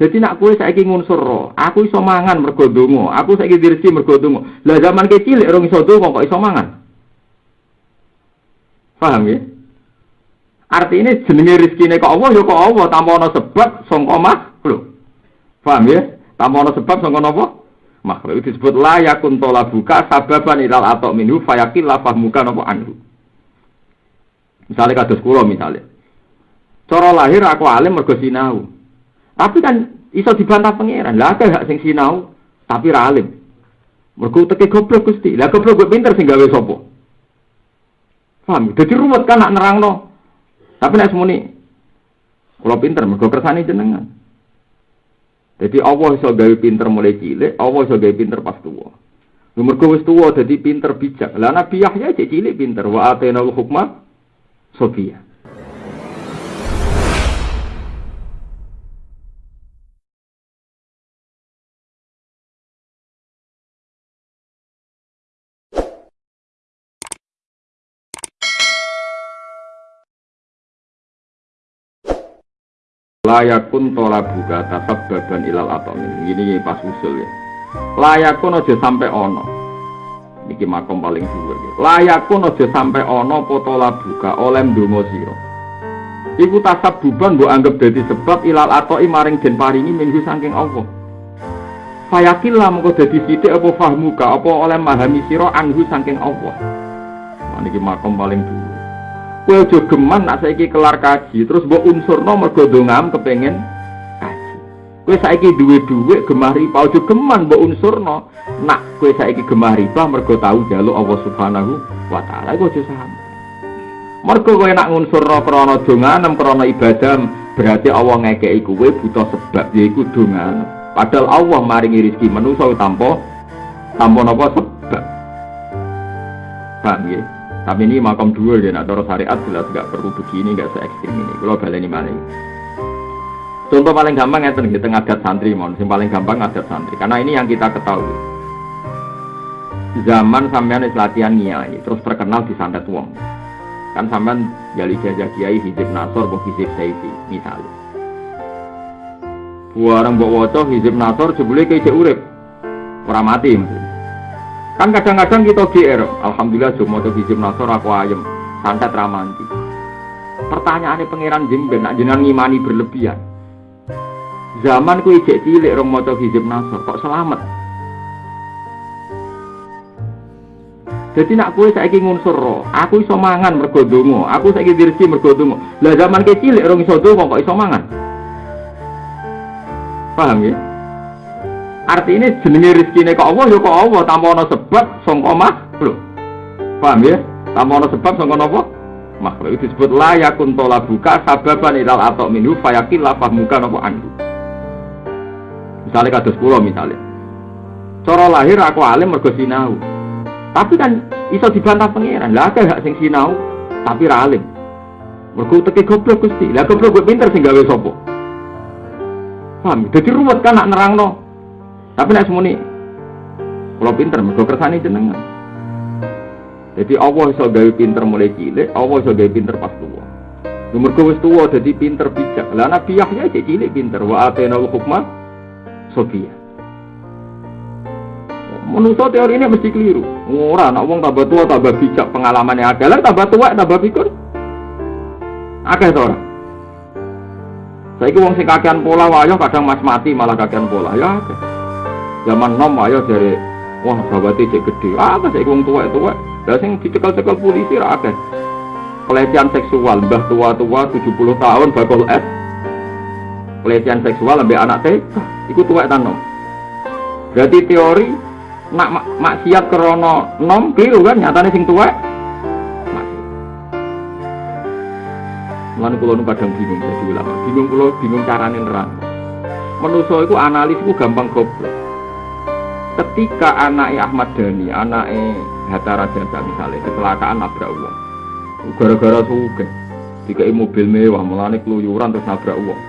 Jadi nak kue saiki ngunsur roh, aku iso mangan aku saiki dirisi mergo. Lah zaman kecil rong iso donga kok iso mangan. Paham ya? Artinya jenenge rezekine kok Allah ya kok Allah tanpa ana sebab sangka makhluk. Paham ya? Tanpa ana sebab sangka napa? Makhluk itu disebut la yakun buka sababan ilal atau minhu fayakil la fahmuka napa anhu. Misalnya kados kula misalnya. Cara lahir aku alim mergo sinau. Tapi kan iso dibantah pangeran. Lah akeh hak sing sinau tapi ra alim. Mergo teke goblok Gusti. Lah goblok gue pinter sing gawe sapa? Paham? Dadi ruwet kan nak nerangno. Tapi nek semuni kula pinter mergo kersane jenengan. Jadi Allah iso gawe pinter mulai cilik, Allah iso gawe pinter pas tuwa. Mergo wis tuwa dadi pinter bijak. Lah Nabi Yahya cek cilik pinter wa atena hukma Sofia. Layakun tola buka tasab baban ilal atomin ini pas usul ya. Layakun aja sampai ono. Ini makom paling dhuwur ya. Layakun aja sampai ono potola buka oleh ndonga sira. Iku tasab buban mbok anggap dadi sebab ilal atoi maring den paringi minggu saking Allah. Fayakil lah mengko dadi sithik apa fahmuka apa oleh mahami sira anhu saking Allah. Nah, niki makom paling dhuwur Kowe aja geman nak saiki kelar kaji, terus mbok unsurno mergo dongam kepengin kaji. Kowe saiki duwe dhuwit gemah riba, aja geman mbok unsurno nak kowe saiki gemah riba mergo tau jaluk Allah Subhanahu wa taala iku aja sampe. Mergo kowe nak ngunsurno krana donganem krana ibadah, berarti Allah ngekeki kowe butuh sebab yaiku donganem. Padahal Allah maringi rezeki manusa tanpa tanpa napa sebab. Paham ya? Tapi ini makam dua ya, nah cara syariat jelas nggak perlu begini, nggak se ekstrim ini. Kalau ini mana? Contoh paling gampang ya di tengah adat santri, mon. Yang paling gampang adat santri. Karena ini yang kita ketahui. Zaman sampean latihan niai, terus terkenal di santet wong. Kan sampean jali jajah kiai hizib nasor, bukan hizib saiti, misalnya. Buarang bawa wocok hizib nasor, sebelumnya kayak urip, orang mati. Kan kadang-kadang kita GR, Alhamdulillah cuma tuh hijab nasor aku ayem, santet ramanti. Pertanyaannya pangeran jemben, nak jenengan ngimani berlebihan. Zaman ku ijek cilik rong maca hijab nasor, kok selamat? Jadi nak kue saiki ngunsur roh, aku iso mangan mergo aku saiki dirisi mergo donga. Lah zaman kecil rong iso donga kok iso mangan? Paham ya? Artinya jenenge rezekine kok Allah ya kok Allah tanpa ana sebab sangka makhluk. Paham ya? Tanpa ana sebab sangka napa? Makhluk itu disebut la yakun buka sababan ilal atau minhu fayakil la fahmuka napa anhu. Misalnya kados kula misalnya. Cara lahir aku alim mergo sinau. Tapi kan iso dibantah pangeran. Lah akeh hak sing sinau tapi ra alim. Mergo teke goblok Gusti. Lah goblok pinter sing gawe sapa? Paham? Jadi ruwet kan nak nerangno. Tapi nek semuni kalau pinter mergo kersane jenengan. Jadi Allah iso gawe pinter mulai cilik, Allah iso gawe pinter pas tua. Mergo wis tua dadi pinter bijak. Lah Nabi Yahya cek cilik pinter wa atena hukma Sofia. Menurut teori ini mesti keliru. Ora, nak wong tambah tua tambah bijak pengalamannya ada, lah tambah tua tambah pikir. Akeh to ora? Saiki wong sing kakean pola wayo kadang mas mati malah kakean pola ya zaman nom ayo dari wah babate cek gede. Apa sih wong tua tua lah sing dicekel-cekel polisi ra pelecehan seksual mbah tua-tua 70 tahun bakal es. Pelecehan seksual lebih anak TK iku tua nom? Berarti teori nak mak maksiat krono nom keliru kan? Nyatanya sing tua Lan kula nu kadang bingung jadi ulama. Bingung kula bingung carane nerang. Menuso iku analis iku gampang goblok ketika anaknya Ahmad Dhani, anaknya Hatta Raja misalnya kecelakaan nabrak uang gara-gara suge jika mobil mewah melani keluyuran terus nabrak uang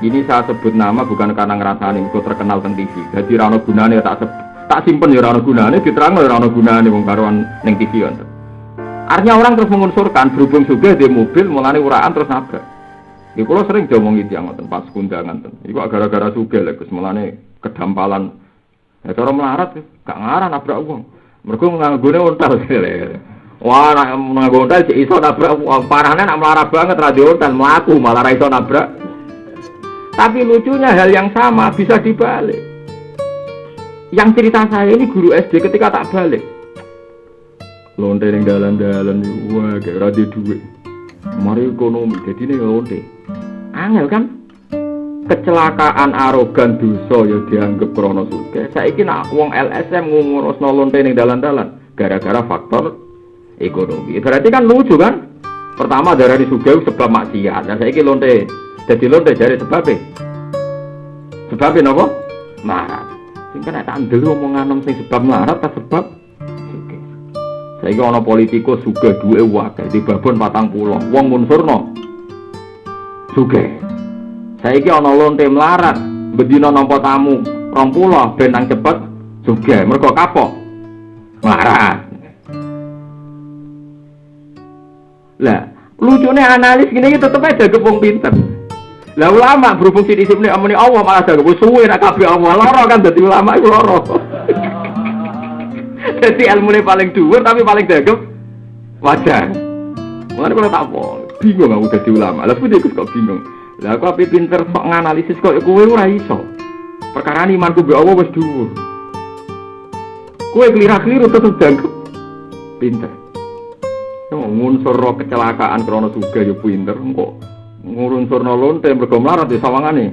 ini saya sebut nama bukan karena ngerasani itu terkenal tentang TV jadi rano gunane tak tak simpen ya rano gunane diterang ya rano gunane wong neng TV kan artinya orang terus mengunsurkan berhubung suge di mobil melani uraan terus nabrak Di pulau sering diomong itu yang pas kundangan ten. Iku gara-gara suge lah, Gus kedampalan. Ya cara melarat, gak ngarah nabrak uang. Mereka nganggone ontal. Wah, nak nganggo ontal sih iso nabrak uang. Parahnya nak melarat banget radio ontal melaku malah iso nabrak. Tapi lucunya hal yang sama bisa dibalik. Yang cerita saya ini guru SD ketika tak balik. Lonte yang dalan-dalan, wah kayak radio duit. Mari ekonomi, jadi ini lonte. Angel kan? Kecelakaan arogan dosa ya dianggap krono suge. Saiki nak wong LSM ngurusno lonte ning dalan-dalan gara-gara faktor ekonomi. Berarti kan lucu kan? Pertama darah di suge sebab maksiat. Dan saiki lonte jadi lonte jadi sebabnya. Sebabnya nopo? Marah. Sing kena tak ndelu omongan sing sebab melarat ta sebab sugih. Saiki ana politikus sugih duwe wakil di babon 40. Wong munsurno sugih. Saiki ana lonte melarat, bedina nampa tamu 20 ben nang cepet sugih. Mergo kapok. Melarat. Lah, lucunya analis gini tetep aja gepung pinter. Lah ulama berhubung sini sini amuni Allah malah jago suwe nak kabeh Allah loro kan dadi ulama iku loro. Jadi ilmu ini paling dhuwur tapi paling dagem wajar. Mulane kalau tak bingung aku dadi ulama. Lah kudu kok bingung. Lah aku ape pinter sok nganalisis kok kowe ora iso. Perkara imanku be Allah wis dhuwur. Kowe keliru-keliru tetep dagem pinter. Ngunsur kecelakaan krono suga yo pinter. Kok ngurun surno lonte mergo melarat di sawangane.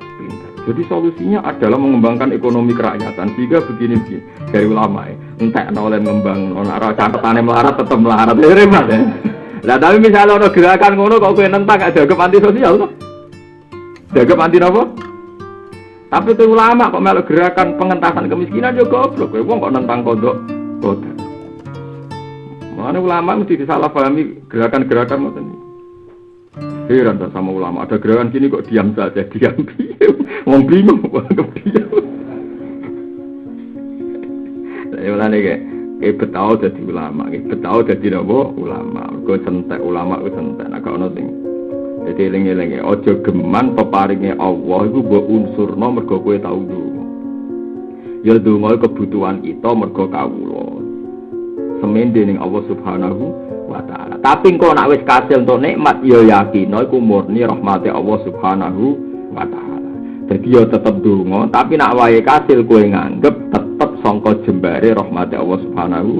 Pintar jadi solusinya adalah mengembangkan ekonomi kerakyatan. Sehingga begini begini dari ulama ya entah oleh mengembang arah catatannya melarat tetap melarat ya repot ya lah tapi misalnya ada gerakan ngono kok gue nentang ada ke anti sosial tuh jaga anti apa tapi itu ulama kok melok gerakan pengentasan kemiskinan juga goblok kowe wong kok nentang kodok kodok Mana ulama mesti disalahpahami gerakan-gerakan macam ini. Heran sama ulama. Ada gerakan gini kok diam saja, diam diam. Wong bingung, wong diam. Saya ulang kayak kayak betau jadi ulama, kayak betau jadi nopo ulama. Gue sentek ulama, gue sentek. Nah kalau nanti jadi lengi-lengi. Ojo geman peparingnya Allah itu buat unsur nomor gue tahu dulu. Ya dulu kebutuhan kita mergo kawulo. Semen dening Allah Subhanahu wa taala. Tapi engko nak wis kasil untuk nikmat ya yakin iku murni rahmati Allah Subhanahu wa taala. Jadi ya tetep donga, tapi nak wae kasil kowe nganggep sangka jembare rahmati Allah Subhanahu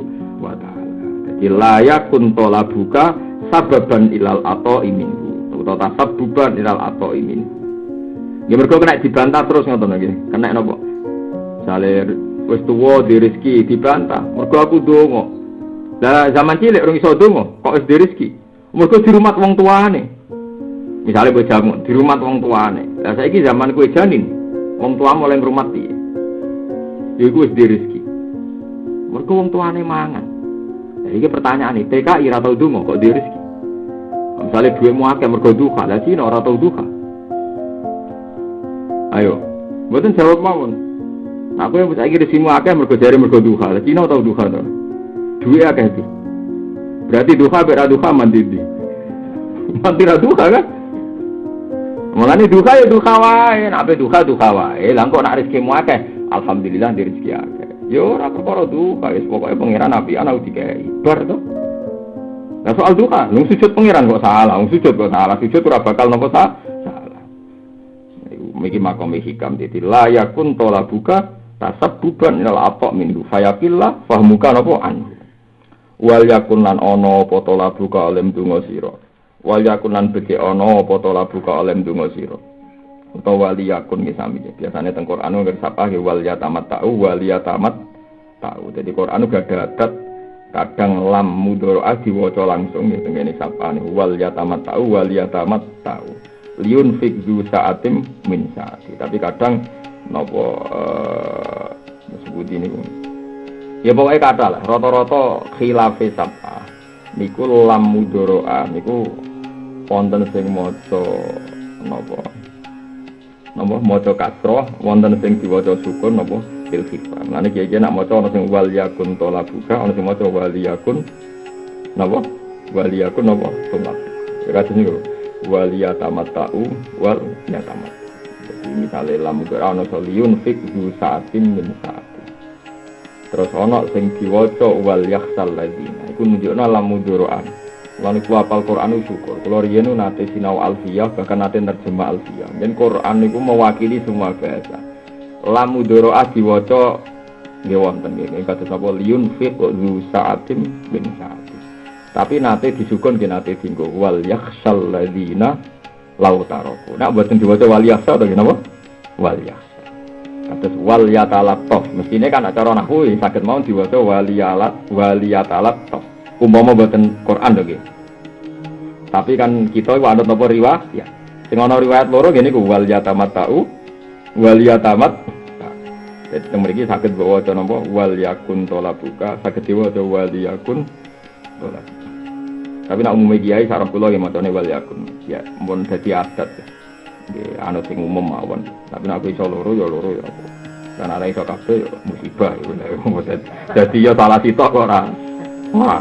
wa taala. Jadi layak kuntola buka sababan ilal atau iminhu atau tasabbuban ilal atau imin. Ya mergo kena dibantah terus ngoten nggih. Kena napa? Misale wis tuwa di rezeki dibantah, mergo aku donga. Lah zaman cilik orang iso donga, kok wis rezeki. Mergo di rumah wong tuane. Misalnya bojamu di rumah wong tuane. Lah saiki zaman kue janin, wong tua mulai piye? Iku wis rezeki. Mergo wong tuane mangan. Lah iki pertanyaan nih, TKI ora tau donga kok di rezeki. Misalnya duwe mu akeh mergo duha, lah Cina ora tau duha. Ayo, mboten jawab mawon. Aku yang saiki rezimu akeh mergo jare mergo duha, lah Cina tau duha to. Duwe akeh itu. Berarti duha bera duha mandi di. Mandi ra duha kan? Mulane duha ya duha wae, nek duha duha wae. Lah kok nak rezeki mu akeh, alhamdulillah di rezeki akeh. Yo ora perkara duha, wis pokoke pangeran api ana dikai. Bar to. Nah soal duha, nung sujud pangeran kok salah, nung sujud kok salah, sujud ora bakal nopo salah. Miki makom hikam titi layakun tola buka tasabbuban ilal atok minggu fayakillah fahmuka nopo anhu wal yakun lan ana apa to labuka alim donga sira wal yakun lan beke ana apa to labuka alim donga sira utawa wali yakun ki sami. Biasane teng Quran nggih sapa ki wal yatamat tau wal yatamat tau. Dadi Quran gak ada adat kadang lam mudoro diwaca langsung ya tengene sapane. Wal yatamat tau wal yatamat tau. Liun fikdu saatim min saati. Tapi kadang nopo disebut ini Ya pokoknya kata lah, roto-roto khilafi sabah. Niku lam mudoroa, niku wonten sing moco nopo nopo moco kasroh, wonten sing diwaca sukun nopo fil. Nanti kiai nak moco ono sing wal yakun tola buka, ono sing moco wal yakun nopo wal yakun nopo tolak. Ya kados niku. wal yatamatta'u wal yatamat. Jadi misalnya lam ana soliyun fik du saatin min saati. Terus ana sing diwaca wal yakhsal ladina. Iku nunjukno lam mudoroan. Lan iku apal Quran syukur. Kula riyen nate sinau alfiyah bahkan nate nerjemah alfiyah. Dan Quran niku mewakili semua bahasa. Lam mudoroa diwaca nggih nggih kados napa liyun fiq zu sa'atim bin sa'atim. Tapi nate disukun nggih nate dinggo wal yakhsal ladina lau taroku. Nak buatin diwaca wal yakhsal to napa? Wal yakhsal. Kados wal yatalattaf. Mestine kan acara nahwu saged mau diwaca wal yalat wal yatalattaf umpama buatan Quran lho Tapi kan kita iku anut napa riwayat ya. Sing ana riwayat loro ngene ku wal yatamat tau wal yatamat jadi teng mriki saged waca napa wal yakun buka saged diwaca wal yakun tolak. Tapi nak umum kiai sarap kula nggih macane wal yakun. Ya mun dadi adat ya. Anut sing umum mawon. Tapi nak iso loro ya loro ya apa. Dan ana iso kabeh ya musibah ya. Dadi ya salah sitok kok ora. Wah,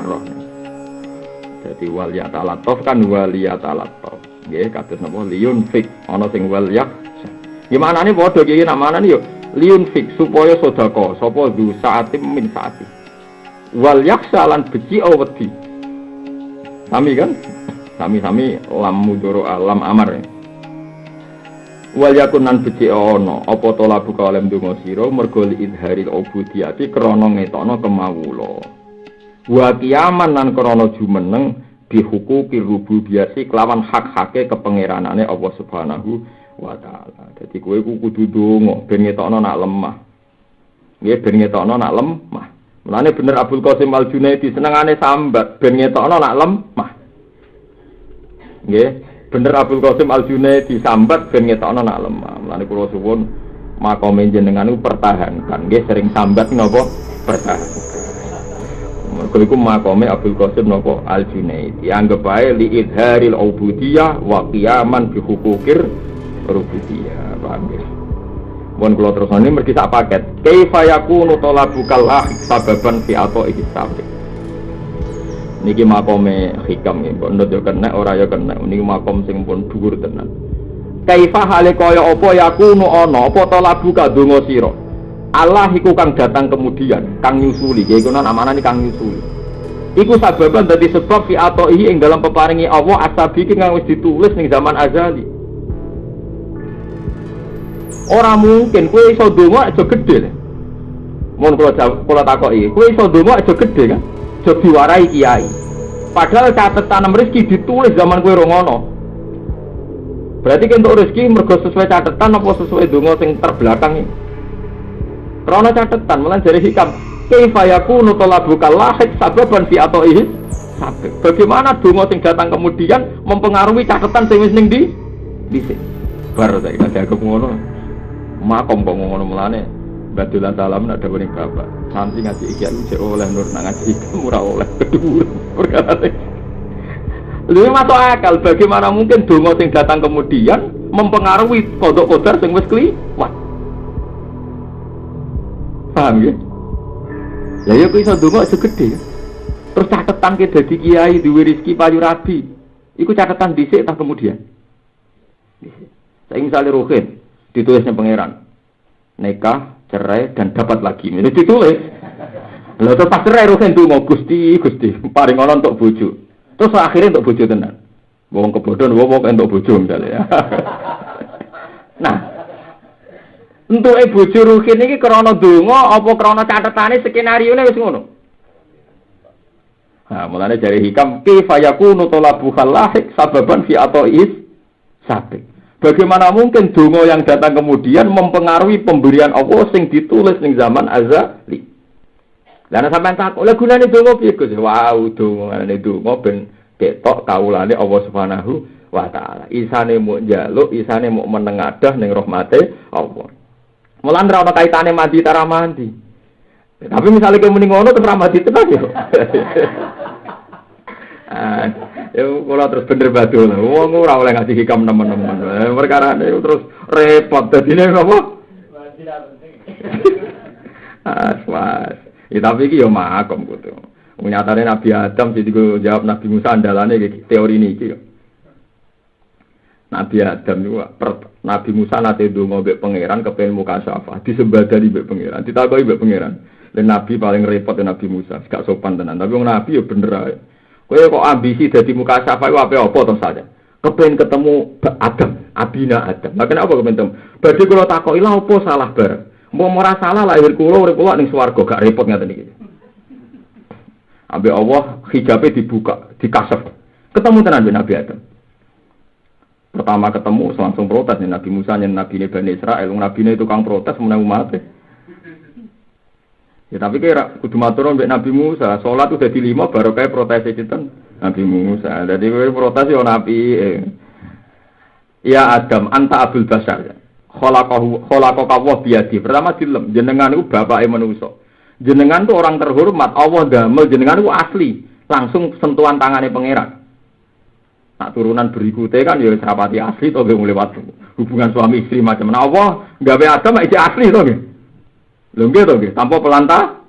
Jadi wal yatalattaf kan wal yatalattaf. Nggih kados napa liun fik ana sing wal yak. Gimana nih bodoh gini nak mana nih yuk liun fik supaya sodako sopo du saatim min saati. Wal salan beci aweti. Sami kan? Sami-sami lam mudoro alam amar ya. Wal yakunan beci ono apa tola buka oleh ndonga sira mergo li idharil ubudiyati krana ngetokno kemawula wa kiaman nan krana jumeneng bihuku kirubu biasi kelawan hak-hake kepengeranane Allah Subhanahu wa taala. Dadi kowe ku kudu donga ben ngetokno nak lemah. Nggih ben ngetokno nak lemah. Mulane bener Abdul Qasim Al Junaidi senengane sambat ben ngetokno nak lemah. Nggih, bener Abdul Qasim Al Junaidi sambat ben ngetokno nak lemah. Mulane kula suwun makome jenengan pertahankan nggih sering sambat napa pertahankan. Mergo iku makome Abdul Qasim napa Al Junaid. Dianggap bae li idharil ubudiyah wa qiyaman bi hukukir rububiyah. Paham ya? Mohon terus ini mergi sak paket. Kaifa yakunu talabukal ah sababan fi ato iki sabit. Niki makome hikam nggih, kok ndut yo kena ora yo kena. Niki makom sing pun dhuwur tenan. Kaifa hale kaya apa yakunu ana apa talabuka donga sira. Allah iku kang datang kemudian, kang nyusuli. Ya iku namanya kang nyusuli. Iku sababan dari sebab fi atoihi ing dalam peparingi Allah asabi kang wis ditulis ning zaman azali. Ora mungkin kowe iso donga aja gedhe. Mun kula kula takoki, kowe iso donga aja gedhe kan? Aja diwarai kiai. Padahal catatan rezeki ditulis zaman kowe rongono. Berarti untuk rezeki mergo sesuai catatan apa sesuai donga sing terbelakang ini? Rono catatan malah dari hikam. Kaifa yakunu talabuka lahik sababan fi atoihi sabab. Bagaimana donga sing datang kemudian mempengaruhi catatan sing wis ning di dhisik. Bar saiki ada aku ngono. Makom kok ngono mulane Badulan salam ada bening bapak. Santri ngaji iki aku oleh nur nak ngaji ora oleh kedua perkara Lalu masuk akal bagaimana mungkin dongo sing datang kemudian mempengaruhi kodok kodar sing wis kliwat. Paham ya? Ya ya iso ndonga aja gede. Terus catatan ke dadi kiai duwe rezeki payu rabi. Iku catatan dhisik tak kemudian. Saya misalnya ruhin ditulisnya pangeran nikah, cerai dan dapat lagi. Ini ditulis. Lalu terus pas cerai ruhin tuh mau gusti gusti paling orang untuk bojo. Terus akhirnya untuk bojo tenan. Wong kebodohan, wong untuk bojo misalnya ya. nah, untuk ibu juruhin ini krono dungo, apa krono catatane skenario ini wis ngono. Nah, mulanya dari hikam kaifa yakunu talabu lahik sababan fi is sabik. Bagaimana mungkin dungo yang datang kemudian mempengaruhi pemberian Allah sing ditulis ning zaman azali. Lah sampean tak oleh gunane donga piye Gus? Wow, dongane donga ben ketok kawulane Allah Subhanahu wa taala. Isane mau njaluk, isane mau menengadah ning rahmate Allah. Mulan ora kaitane mandi tara mandi. Tapi misalnya kayak mending ngono terus mandi tenan yo. Yo kula terus bener badul. Wong ora oleh ngasih hikam teman-teman. Eh, perkara ini terus repot dadine napa? Ah, was. Ya tapi iki yo makom kudu. Nyatane Nabi Adam jadi gue jawab Nabi Musa andalane teori ini iki yo. Nabi Adam itu Nabi Musa nanti dongo mbek pangeran kepengen muka syafa disembadani mbek pangeran ditakoi mbek pangeran. Dan Nabi paling repot Nabi Musa gak sopan tenan. Tapi wong Nabi ya bener ae. Kowe kok ambisi dadi muka syafa iku apa-apa to saja kepengen ketemu Adam Abina Adam. Makanya apa kepengen berarti kalau takoki lha apa salah bareng? Mau ora salah lahir kula urip kula ning swarga gak repot ngaten iki. Ambil Allah hijabnya dibuka, dikasef. Ketemu tenan Nabi Adam. Pertama ketemu langsung protes nih Nabi Musa nih Nabi ini Bani Israel, Nabi ini tukang protes menang umat. Ya tapi kira kudu matur mbek Nabi Musa, sholat udah di lima baru kayak protes itu Nabi Musa. Jadi kayak protes yo Nabi. Eh. Ya Adam, anta Abdul Basar. Kholaqahu kholaqaka wa biyadi. Pertama dilem jenengan iku bapake manusa. Jenengan tuh orang terhormat, Allah damel jenengan itu asli. Langsung sentuhan tangannya pangeran. Nak turunan berikutnya kan ya serapati asli toh gue lewat hubungan suami istri macam mana? Allah be agama itu asli toh gitu. Lho gitu tanpa pelantah